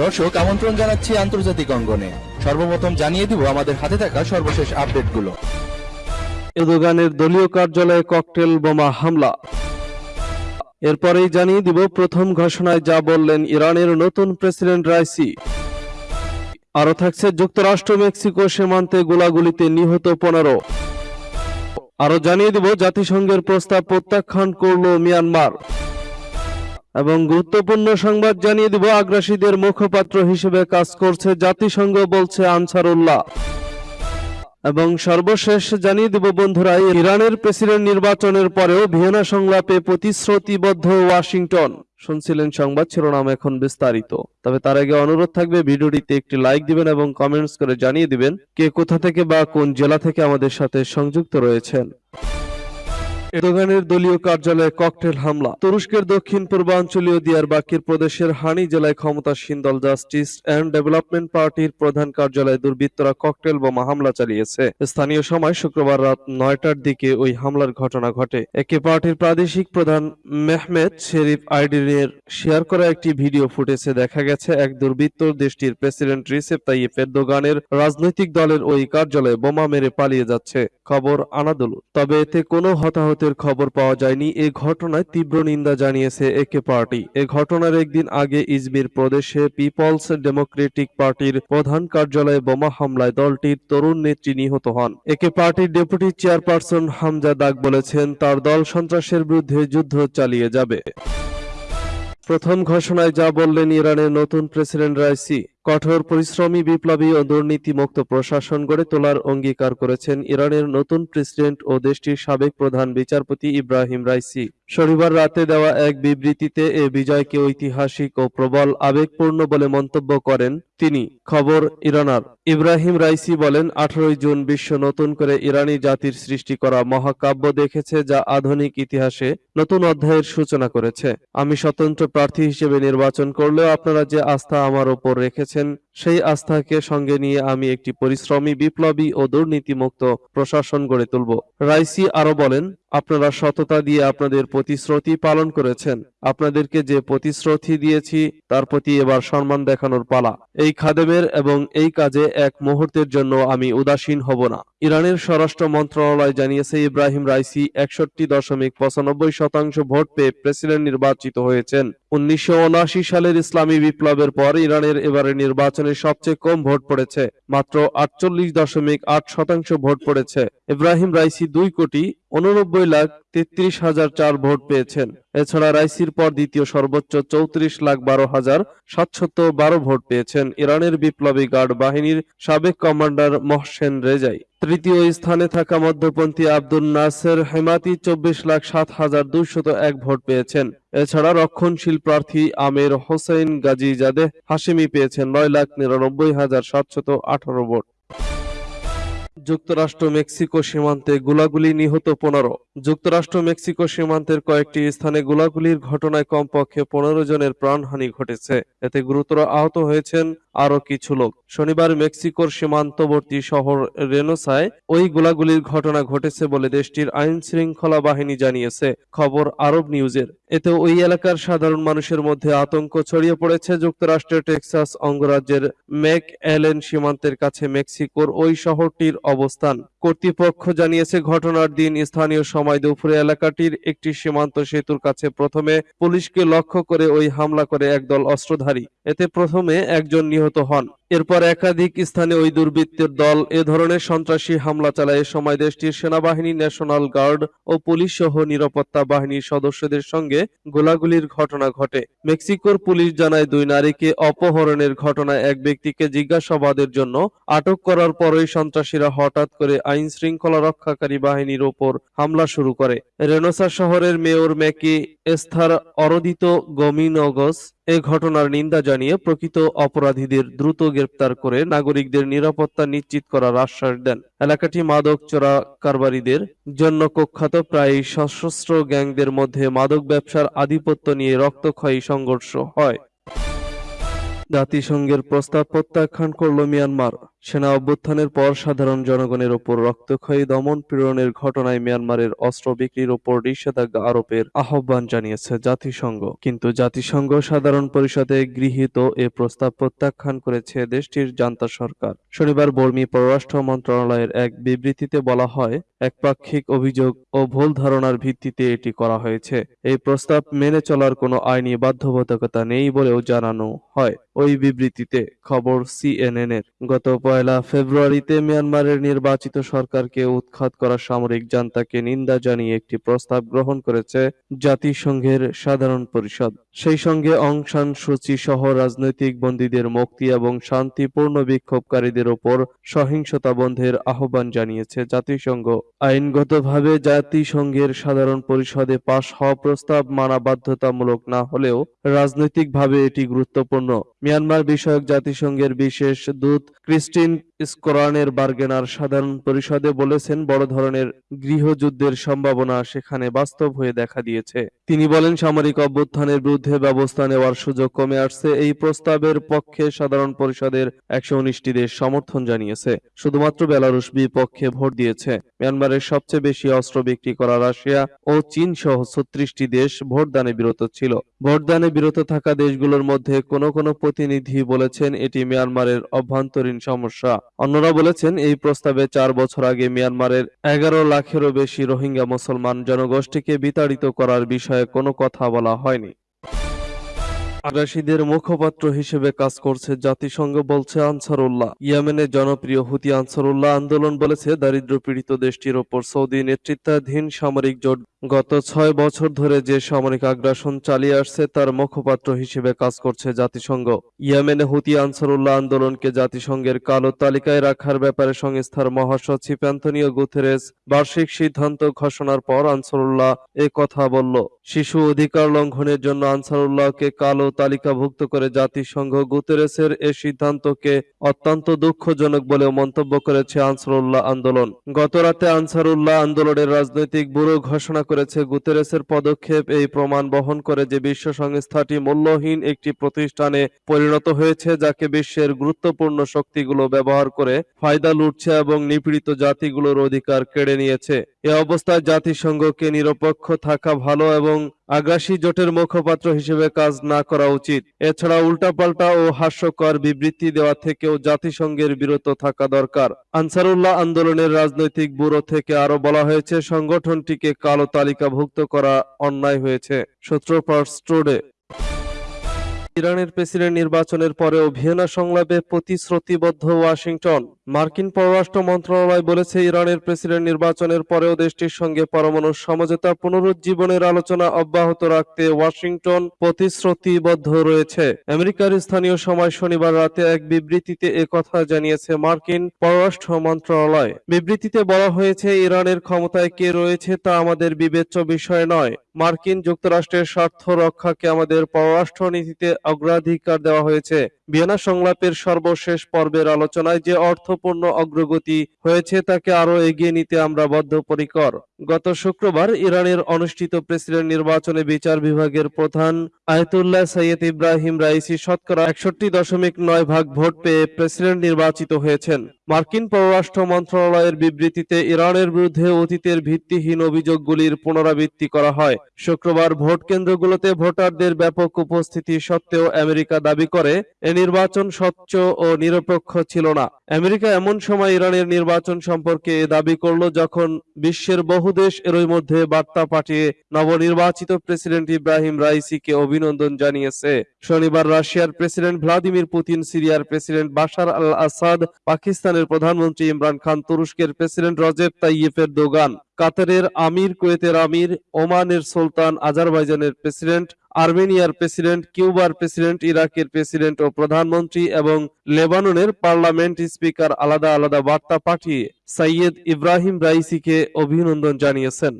দর্শক, আমন্ত্রণ জানাচ্ছি আন্তর্জাতিক অঙ্গনে। সর্বপ্রথম জানিয়ে দিব আমাদের হাতে থাকা সর্বশেষ আপডেটগুলো। এরদোগানের দলীয় কার্যালয়ে ককটেল বোমা হামলা। এরপরেই জানিয়ে দিব, প্রথম ঘোষণায় যা বললেন ইরানের নতুন প্রেসিডেন্ট রাইসি। আরও থাকছে যুক্তরাষ্ট্র, মেক্সিকো সীমান্তে গোলাগুলিতে নিহত পনেরো। আরও জানিয়ে দিব, জাতিসংঘের প্রস্তাব প্রত্যাখ্যান করল মিয়ানমার। এবং গুরুত্বপূর্ণ সংবাদ জানিয়ে দিব আগ্রাসীদের মুখপাত্র হিসেবে কাজ করছে জাতিসংঘ, বলছে আনসারুল্লাহ। এবং সর্বশেষ জানিয়ে দেব বন্ধুরা, ইরানের প্রেসিডেন্ট নির্বাচনের পরেও ভিয়েনা সংলাপে প্রতিশ্রুতিবদ্ধ ওয়াশিংটন। শুনছিলেন সংবাদ, শিরোনাম এখন বিস্তারিত। তবে তার আগে অনুরোধ থাকবে, ভিডিওটিতে একটি লাইক দিবেন এবং কমেন্টস করে জানিয়ে দিবেন কে কোথা থেকে বা কোন জেলা থেকে আমাদের সাথে সংযুক্ত রয়েছেন। এরদোগানের দলীয় কার্যালয়ে ককটেল হামলা। তুরস্কের দক্ষিণ পূর্বাঞ্চলীয় দিয়ারবাকির প্রদেশের হানি জেলায় ক্ষমতাসীন দল জাস্টিস অ্যান্ড ডেভেলপমেন্ট পার্টির প্রধান কার্যালয়ে দুর্বৃত্তরা ককটেল বোমা হামলা চালিয়েছে। স্থানীয় সময় শুক্রবার রাত নয়টার দিকে ওই হামলার ঘটনা ঘটে। একে পার্টির প্রাদেশিক প্রধান মেহমেদ শেরিফ আইডিনের শেয়ার করা একটি ভিডিও ফুটেজে দেখা গেছে, এক দুর্বৃত্ত দেশটির প্রেসিডেন্ট রিসেপ তাইয়েপ এরদোগানের রাজনৈতিক দলের ওই কার্যালয়ে বোমা মেরে পালিয়ে যাচ্ছে। খবর আনাদুল তবে এতে কোনো হতাহতের খবর পাওয়া যায়নি। এ ঘটনায় তীব্র নিন্দা জানিয়েছে একে পার্টি। এ ঘটনার একদিন আগে ইজমির প্রদেশে পিপলস ডেমোক্রেটিক পার্টির প্রধান কার্যালয়ে বোমা হামলায় দলটির তরুণ নেত্রী নিহত হন। একে পার্টির ডেপুটি চেয়ারপারসন হামজা দাগ বলেছেন, তার দল সন্ত্রাসের বিরুদ্ধে যুদ্ধ চালিয়ে যাবে। প্রথম ঘোষণায় যা বললেন ইরানের নতুন প্রেসিডেন্ট রাইসি। কঠোর পরিশ্রমী, বিপ্লবী ও দুর্নীতিমুক্ত প্রশাসন গড়ে তোলার অঙ্গীকার করেছেন ইরানের নতুন প্রেসিডেন্ট ও দেশটির সাবেক প্রধান বিচারপতি ইব্রাহিম রাইসি। শনিবার রাতে দেওয়া এক বিবৃতিতে এ বিজয়কে ঐতিহাসিক ও প্রবল আবেগপূর্ণ বলে মন্তব্য করেন তিনি। খবর ইরানার। ইব্রাহিম রাইসি বলেন, আঠারোই জুন বিশ্ব নতুন করে ইরানি জাতির সৃষ্টি করা মহাকাব্য দেখেছে যা আধুনিক ইতিহাসে নতুন অধ্যায়ের সূচনা করেছে। আমি স্বতন্ত্র প্রার্থী হিসেবে নির্বাচন করলেও আপনারা যে আস্থা আমার ওপর রেখেছেন করেছেন সেই আস্থাকে সঙ্গে নিয়ে আমি একটি পরিশ্রমী, বিপ্লবী ও দুর্নীতিমুক্ত প্রশাসন গড়ে তুলব। রাইসি আরও বলেন, আপনারা সততা দিয়ে আপনাদের প্রতিশ্রুতি পালন করেছেন। আপনাদেরকে যে প্রতিশ্রুতি দিয়েছি, তার প্রতি এবার সম্মান দেখানোর পালা। এই খাদেমের এবং এই কাজে এক মুহূর্তের জন্য আমি উদাসীন হব না। ইরানের স্বরাষ্ট্র মন্ত্রণালয় জানিয়েছে, ইব্রাহিম রাইসি একষট্টি দশমিক পঁচানব্বই শতাংশ ভোট পেয়ে প্রেসিডেন্ট নির্বাচিত হয়েছেন। উনিশশো উনআশি সালের ইসলামী বিপ্লবের পর ইরানের এবারের নির্বাচনে সবচেয়ে কম ভোট পড়েছে। মাত্র আটচল্লিশ দশমিক আট শতাংশ ভোট পড়েছে। ইব্রাহিম রাইসি দুই কোটি উননব্বই লাখ তেত্রিশ হাজার চার ভোট পেয়েছেন। এছাড়া রাইসির পর দ্বিতীয় সর্বোচ্চ চৌত্রিশ লাখ বারো হাজার সাতশত বারো ভোট পেয়েছেন ইরানের বিপ্লবী গার্ড বাহিনীর সাবেক কমান্ডার মহসেন রেজাই। তৃতীয় স্থানে থাকা মধ্যপন্থী আব্দুল নাসের হেমাতি চব্বিশ লাখ সাত হাজার দুইশত এক ভোট পেয়েছেন। এছাড়া রক্ষণশীল প্রার্থী আমের হোসেন গাজী জাদেহ হাসিমি পেয়েছেন নয় লাখ নিরানব্বই হাজার সাতশত আঠারো ভোট। যুক্তরাষ্ট্র মেক্সিকো সীমান্তে গোলাগুলি নিহত পনেরো। যুক্তরাষ্ট্র মেক্সিকো সীমান্তের কয়েকটি স্থানে গোলাগুলির ঘটনায় কমপক্ষে পনেরো জনের প্রাণহানি ঘটেছে। এতে গুরুতর আহত হয়েছেন আরও কিছু লোক। শনিবার মেক্সিকোর সীমান্তবর্তী শহর রেনোসায় ওই গোলাগুলির ঘটনা ঘটেছে বলে দেশটির আইন শৃঙ্খলা বাহিনী জানিয়েছে, খবর আরব নিউজের। এতে ওই এলাকার সাধারণ মানুষের মধ্যে আতঙ্ক ছড়িয়ে পড়েছে। যুক্তরাষ্ট্রের টেক্সাস, অঙ্গরাজ্যের ম্যাক অ্যালেন সীমান্তের কাছে মেক্সিকোর ওই শহরটির অবস্থান। কর্তৃপক্ষ জানিয়েছে, ঘটনার দিন স্থানীয় সময় দুপুরে এলাকাটির একটি সীমান্ত সেতুর কাছে প্রথমে পুলিশকে লক্ষ্য করে ওই হামলা করে একদল অস্ত্রধারী। এতে প্রথমে একজন নিহত হন। এরপর একাধিক স্থানে ওই দুর্বৃত্তের দল এ ধরনের সন্ত্রাসী হামলা চালায়। সময় দেশটির সেনাবাহিনী, ন্যাশনাল গার্ড ও পুলিশ সহ নিরাপত্তা বাহিনীর সদস্যদের সঙ্গে গোলাগুলির ঘটনা ঘটে। মেক্সিকোর পুলিশ জানায়, দুই নারীকে অপহরণের ঘটনায় এক ব্যক্তিকে জিজ্ঞাসাবাদের জন্য আটক করার পরই সন্ত্রাসীরা হঠাৎ করে আইন শৃঙ্খলা রক্ষাকারী বাহিনীর ওপর হামলা শুরু করে। রেনোসা শহরের mayor Maki Esther Ortiz Dominguez এ ঘটনার নিন্দা জানিয়ে প্রকৃত অপরাধীদের দ্রুত গ্রেপ্তার করে নাগরিকদের নিরাপত্তা নিশ্চিত করার আশ্বাস দেন। এলাকাটি মাদক চোরা কারবারিদের জন্য কুখ্যাত, প্রায় সশস্ত্র গ্যাংদের মধ্যে মাদক ব্যবসার আধিপত্য নিয়ে রক্তক্ষয়ী সংঘর্ষ হয়। জাতিসংঘের প্রস্তাব প্রত্যাখ্যান করল মিয়ানমার। সেনা অভ্যুত্থানের পর সাধারণ জনগণের ওপর রক্তক্ষয়ী দমন পীড়নের ঘটনায় মিয়ানমারের অস্ত্র বিক্রির ওপর নিষেধাজ্ঞা আরোপের আহ্বান জানিয়েছে জাতিসংঘ। কিন্তু জাতিসংঘ সাধারণ পরিষদে গৃহীত এ প্রস্তাব প্রত্যাখ্যান করেছে দেশটির জান্তা সরকার। শনিবার বর্মী পররাষ্ট্র মন্ত্রণালয়ের এক বিবৃতিতে বলা হয়, একপাক্ষিক অভিযোগ ও ভুল ধারণার ভিত্তিতে এটি করা হয়েছে। এই প্রস্তাব মেনে চলার কোনো আইনি বাধ্যবাধকতা নেই বলেও জানানো হয়। ওই বিবৃতিতে খবর সিএনএনের। গত পয়লা ফেব্রুয়ারিতে মিয়ানমারের নির্বাচিত সরকারকে উৎখাত করা সামরিক জান্তাকে নিন্দা জানিয়ে একটি প্রস্তাব গ্রহণ করেছে জাতিসংঘের সাধারণ পরিষদ সেই সঙ্গে অং সান সূচি সহ রাজনৈতিক বন্দীদের মুক্তি এবং শান্তিপূর্ণ বিক্ষোভকারীদের ওপর সহিংসতা বন্ধের আহ্বান জানিয়েছে জাতিসংঘ। আইনগতভাবে জাতিসংঘের সাধারণ পরিষদে পাশ হওয়া প্রস্তাব মানা বাধ্যতামূলক না হলেও রাজনৈতিকভাবে এটি গুরুত্বপূর্ণ। মিয়ানমার বিষয়ক জাতিসংঘের বিশেষ দূত ক্রিস্টিন স্কোরানের বার্গেনার সাধারণ পরিষদে বলেছেন, বড় ধরনের গৃহযুদ্ধের সম্ভাবনা সেখানে বাস্তব হয়ে দেখা দিয়েছে। তিনি বলেন, সামরিক অভ্যুত্থানের বিরুদ্ধে ব্যবস্থা নেওয়ার সুযোগ কমে আসছে। এই প্রস্তাবের পক্ষে সাধারণ পরিষদের একশো উনিশটি দেশ সমর্থন জানিয়েছে। শুধুমাত্র বেলারুশ বিপক্ষে ভোট দিয়েছে। মিয়ানমারের সবচেয়ে বেশি অস্ত্র বিক্রি করা রাশিয়া ও চীন সহ ছত্রিশটি দেশ ভোটদানে বিরত ছিল। ভোটদানে বিরত থাকা দেশগুলোর মধ্যে কোনো কোনো প্রতিনিধি বলেছেন এটি মিয়ানমারের অভ্যন্তরীণ সমস্যা। অন্যরা বলেছেন এই প্রস্তাবে চার বছর আগে মিয়ানমারের এগারো লাখেরও বেশি রোহিঙ্গা মুসলমান জনগোষ্ঠীকে বিতাড়িত করার বিষয়ে কোনো কথা বলা হয়নি। আগ্রাসীদের মুখপাত্র হিসেবে কাজ করছে জাতিসংঘ বলছে আনসারুল্লাহ। ইয়েমেনের জনপ্রিয় হুতি আনসারুল্লাহ আন্দোলন বলেছে দারিদ্র পীড়িত দেশটির ওপর সৌদি নেতৃত্বাধীন সামরিক জোট গত ছয় বছর ধরে যে সামরিক আগ্রাসন চালিয়ে আসছে, তার মুখপাত্র হিসেবে কাজ করছে জাতিসংঘ। ইয়েমেনে হুতি আনসারুল্লাহ আন্দোলনকে জাতিসংঘের কালো তালিকায় রাখার ব্যাপারে সংস্থার মহাসচিব অ্যান্তনিও গুথেরেস বার্ষিক সিদ্ধান্ত ঘোষণার পর আনসারুল্লাহ এ কথা বলল। শিশু অধিকার লঙ্ঘনের জন্য আনসারুল্লাহকে কালো তালিকাভুক্ত করে জাতিসংঘ গুতেরেসের এ সিদ্ধান্তকে অত্যন্ত দুঃখজনক বলেও মন্তব্য করেছে আনসারুল্লাহ আন্দোলন। গতরাতে আনসারুল্লাহ আন্দোলনের রাজনৈতিক ব্যুরো ঘোষণা করেছে গুতেরেসের পদক্ষেপ। এই প্রমাণ বহন করে যে বিশ্ব সংস্থাটি মূল্যহীন একটি প্রতিষ্ঠানে পরিণত হয়েছে, যাকে বিশ্বের গুরুত্বপূর্ণ শক্তিগুলো ব্যবহার করে ফায়দা লুটছে এবং নিপীড়িত জাতিগুলোর অধিকার কেড়ে নিয়েছে। এ অবস্থায় জাতিসংঘকে নিরপেক্ষ থাকা ভালো এবং আগ্রাসী জোটের মুখপাত্র হিসেবে কাজ না করা উচিত। এছাড়া উল্টাপাল্টা ও হাস্যকর বিবৃতি দেওয়া থেকেও জাতিসংঘের বিরত থাকা দরকার। আনসারুল্লাহ আন্দোলনের রাজনৈতিক ব্যুরো থেকে আরও বলা হয়েছে, সংগঠনটিকে কালো তালিকাভুক্ত করা অন্যায় হয়েছে। সূত্রপার্স টুডে ইরানের প্রেসিডেন্ট নির্বাচনের পরেও ভিয়েনা সংলাপে প্রতিশ্রুতিবদ্ধ ওয়াশিংটন। মার্কিন পররাষ্ট্র মন্ত্রণালয় বলেছে, ইরানের প্রেসিডেন্ট নির্বাচনের পরেও দেশটির সঙ্গে পরমাণু সমঝোতা পুনরুজ্জীবনের আলোচনা অব্যাহত রাখতে ওয়াশিংটন প্রতিশ্রুতিবদ্ধ রয়েছে। আমেরিকার স্থানীয় সময় শনিবার রাতে এক বিবৃতিতে কথা জানিয়েছে মার্কিন পররাষ্ট্র মন্ত্রণালয়। বিবৃতিতে বলা হয়েছে, ইরানের ক্ষমতায় কে রয়েছে তা আমাদের বিবেচ্য বিষয় নয়। মার্কিন যুক্তরাষ্ট্রের স্বার্থ রক্ষাকে আমাদের পররাষ্ট্রনীতিতে অগ্রাধিকার দেওয়া হয়েছে। ভিয়েনা সংলাপের সর্বশেষ পর্বের আলোচনায় যে অর্থপূর্ণ অগ্রগতি হয়েছে তাকে আরও এগিয়ে নিতে আমরা বদ্ধপরিকর। গত শুক্রবার ইরানের অনুষ্ঠিত প্রেসিডেন্ট নির্বাচনে বিচার বিভাগের প্রধান আয়তুল্লাহ সৈয়দ ইব্রাহিম রাইসি শতকরা একষট্টি দশমিক নয় ভাগ ভোট পেয়ে প্রেসিডেন্ট নির্বাচিত হয়েছেন। মার্কিন পররাষ্ট্র মন্ত্রণালয়ের বিবৃতিতে ইরানের বিরুদ্ধে অতীতের ভিত্তিহীন অভিযোগগুলির পুনরাবৃত্তি করা হয়। শুক্রবার ভোট কেন্দ্রগুলোতে ভোটারদের ব্যাপক উপস্থিতি সত্ত্বেও আমেরিকা দাবি করে, এ নির্বাচন স্বচ্ছ ও নিরপেক্ষ ছিল না। আমেরিকা এমন সময় ইরানের নির্বাচন সম্পর্কে দাবি করল যখন বিশ্বের বহু দেশ এরই মধ্যে বার্তা পাঠিয়ে নবনির্বাচিত প্রেসিডেন্ট ইব্রাহিম রাইসিকে অভিনন্দন জানিয়েছে। শনিবার রাশিয়ার প্রেসিডেন্ট ভ্লাদিমির পুতিন, সিরিয়ার প্রেসিডেন্ট বাশার আল আসাদ পাকিস্তানের প্রধানমন্ত্রী ইমরান খান, তুরস্কের প্রেসিডেন্ট রজেব তাইয়েফের দোগান কাতারের আমির, কুয়েতের আমির, ওমানের সুলতান, আজারবাইজানের প্রেসিডেন্ট, আর্মেনিয়ার প্রেসিডেন্ট, কিউবার প্রেসিডেন্ট, ইরাকের প্রেসিডেন্ট ও প্রধানমন্ত্রী এবং লেবাননের পার্লামেন্ট স্পিকার আলাদা আলাদা বার্তা পাঠিয়ে সাইয়েদ ইব্রাহিম রাইসিকে অভিনন্দন জানিয়েছেন।